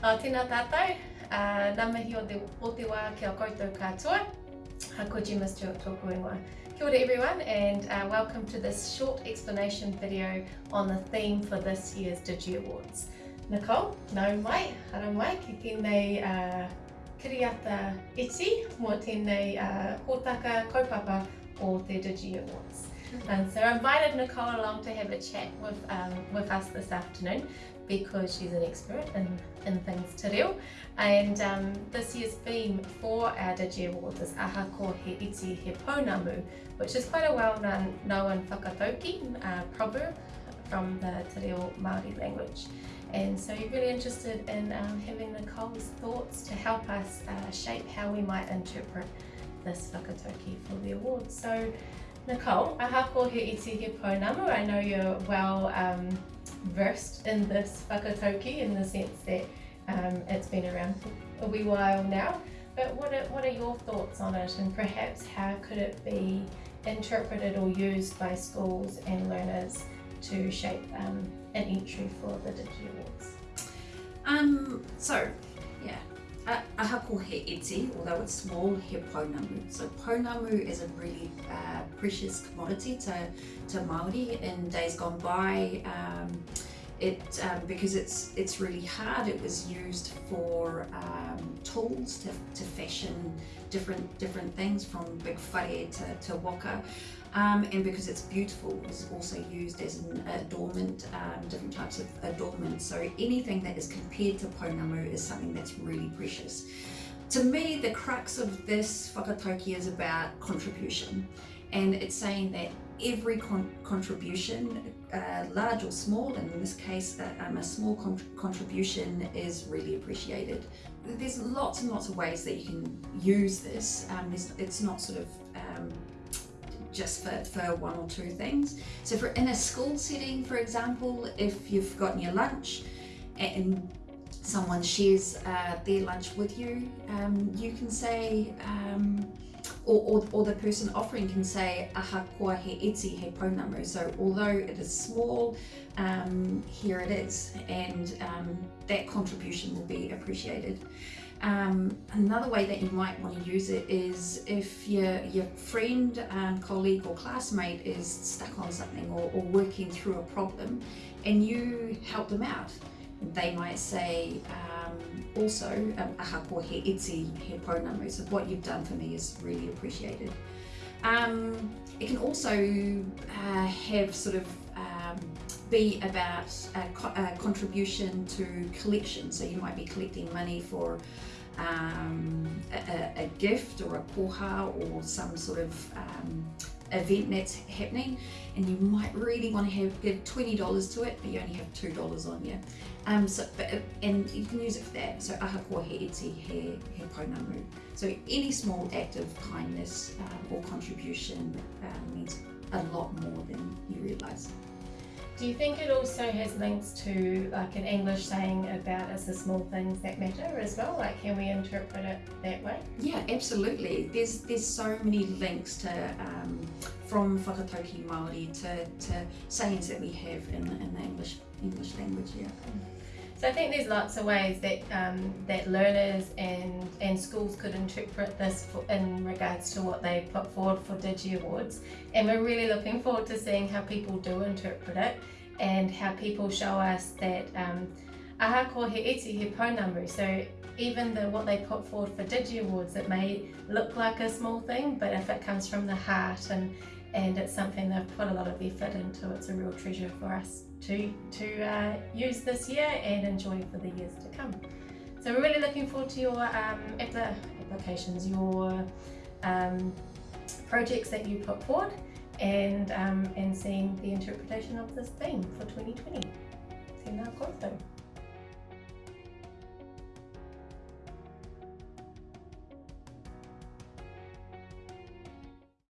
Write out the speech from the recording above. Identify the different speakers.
Speaker 1: Uh, tēnā tātou, uh, nā mihi o te, o te wā kia koutou katoa. Ha ko Gemma Stewart tōku ingoa. Kia ora everyone and uh, welcome to this short explanation video on the theme for this year's Digi Awards. Nicole, nau mai, hara mai, ki tēnei uh, kiriata iti mō tēnei uh, hōtaka kaupapa o te Digi Awards. And so I invited Nicole along to have a chat with, um, with us this afternoon because she's an expert in, in things te reo. And um, this year's theme for our Digi Awards is Aha ko he iti he which is quite a well-known known whakatauki uh, proverb from the te reo Māori language. And so you're really interested in um, having Nicole's thoughts to help us uh, shape how we might interpret this whakatauki for the awards. So Nicole, ahakoa he iti he pounamu. I know you're well um, versed in this whakatauki in the sense that um, it's been around for a wee while now. But what are, what are your thoughts on it and perhaps how could it be interpreted or used by schools and learners to shape um, an entry for the Digi Awards?
Speaker 2: Um, so, yeah, ahakoa he iti, although it's small, he pounamu. So pounamu is a really uh, precious commodity to, to Māori in days gone by. Um, it um, because it's it's really hard. It was used for um, tools to, to fashion different different things from big whare to, to waka. Um, and because it's beautiful, it's also used as an adornment, um, different types of adornment. So anything that is compared to pounamu is something that's really precious. To me, the crux of this whakatauki is about contribution. And it's saying that every con contribution, uh, large or small, and in this case, um, a small con contribution is really appreciated. There's lots and lots of ways that you can use this. Um, it's not sort of um, just for, for one or two things. So for in a school setting, for example, if you've gotten your lunch and someone shares uh, their lunch with you, um, you can say, um, or, or, or, the person offering can say, aha kua he iti he pounamu. So although it is small, um, here it is, and um, that contribution will be appreciated. Um, another way that you might want to use it is if your, your friend, um, colleague or classmate is stuck on something or, or, working through a problem and you help them out. They might say um, also, um, ahakoa he pounamu, so what you've done for me is really appreciated. Um, it can also uh, have sort of um, be about a, co a, contribution to collection. So you might be collecting money for um, a, a, gift or a koha or some sort of um, event that's happening and you might really want to have give $20 to it but you only have $2 on you. Um, so, but, and you can use it for that. So aha ko he iti he, he pounamu so any small act of kindness um, or contribution um, means a lot more than you realise
Speaker 1: do you think it also has links to like an English saying about it's the small things that matter as well? Like can we interpret it that way?
Speaker 2: Yeah, absolutely. There's there's so many links to um, from whakatauki Māori to, to sayings that we have in, in the English English language, yeah.
Speaker 1: So I think there's lots of ways that um, that learners and, and schools could interpret this for, in regards to what they put forward for Digi Awards. And we're really looking forward to seeing how people do interpret it and how people show us that um, ahakoa he iti he pounamu. So even the what they put forward for Digi Awards, it may look like a small thing, but if it comes from the heart and and it's something they've put a lot of effort into. It's a real treasure for us to, to uh, use this year and enjoy for the years to come. So we're really looking forward to your um, applications, your um, projects that you put forward and, um, and seeing the interpretation of this theme for 2020. Tēnā koutou.